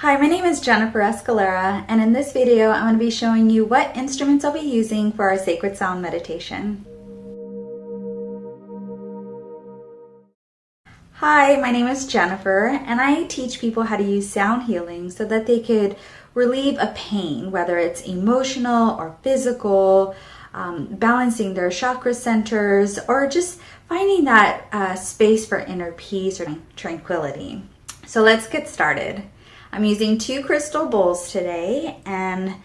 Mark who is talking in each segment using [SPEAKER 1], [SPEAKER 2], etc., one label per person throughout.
[SPEAKER 1] Hi, my name is Jennifer Escalera, and in this video, I'm going to be showing you what instruments I'll be using for our sacred sound meditation. Hi, my name is Jennifer, and I teach people how to use sound healing so that they could relieve a pain, whether it's emotional or physical, um, balancing their chakra centers, or just finding that uh, space for inner peace or tranquility. So let's get started. I'm using two crystal bowls today and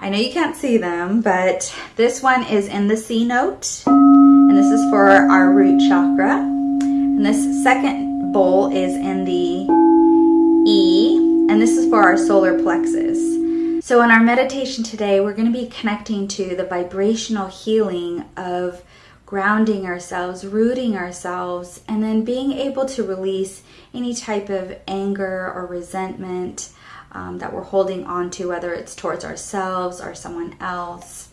[SPEAKER 1] I know you can't see them, but this one is in the C note and this is for our root chakra. And this second bowl is in the E and this is for our solar plexus. So in our meditation today, we're going to be connecting to the vibrational healing of grounding ourselves, rooting ourselves, and then being able to release any type of anger or resentment um, that we're holding on to, whether it's towards ourselves or someone else.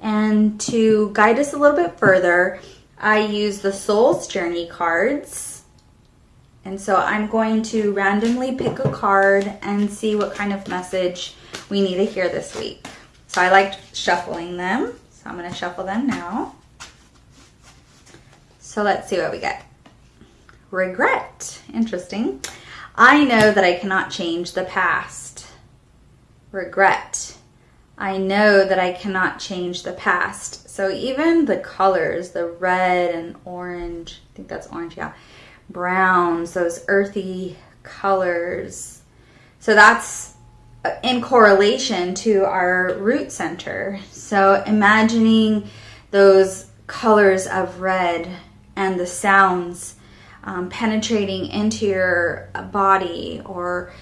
[SPEAKER 1] And to guide us a little bit further, I use the Soul's Journey cards. And so I'm going to randomly pick a card and see what kind of message we need to hear this week. So I like shuffling them. So I'm going to shuffle them now. So let's see what we get. Regret. Interesting. I know that I cannot change the past. Regret. I know that I cannot change the past. So even the colors, the red and orange, I think that's orange, yeah, browns, those earthy colors. So that's uh, in correlation to our root center. So imagining those colors of red and the sounds um, penetrating into your body or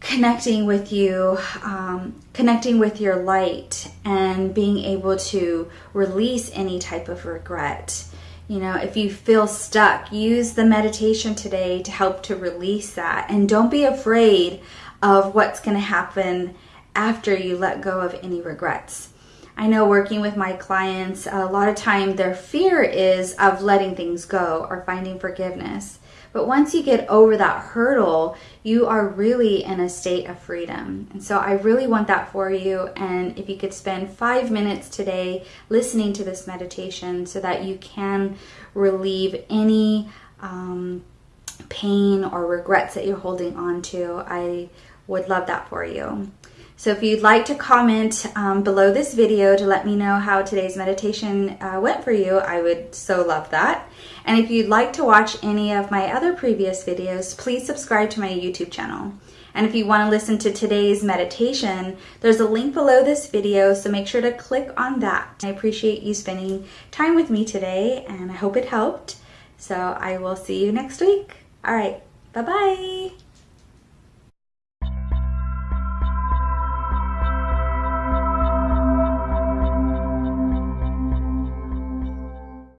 [SPEAKER 1] connecting with you, um, connecting with your light, and being able to release any type of regret. You know, if you feel stuck, use the meditation today to help to release that. And don't be afraid of what's going to happen after you let go of any regrets. I know working with my clients, a lot of time their fear is of letting things go or finding forgiveness. But once you get over that hurdle, you are really in a state of freedom. And so I really want that for you. And if you could spend five minutes today listening to this meditation so that you can relieve any um, pain or regrets that you're holding on to, I would love that for you. So if you'd like to comment um, below this video to let me know how today's meditation uh, went for you, I would so love that. And if you'd like to watch any of my other previous videos, please subscribe to my YouTube channel. And if you want to listen to today's meditation, there's a link below this video, so make sure to click on that. I appreciate you spending time with me today, and I hope it helped. So I will see you next week. All right, bye-bye.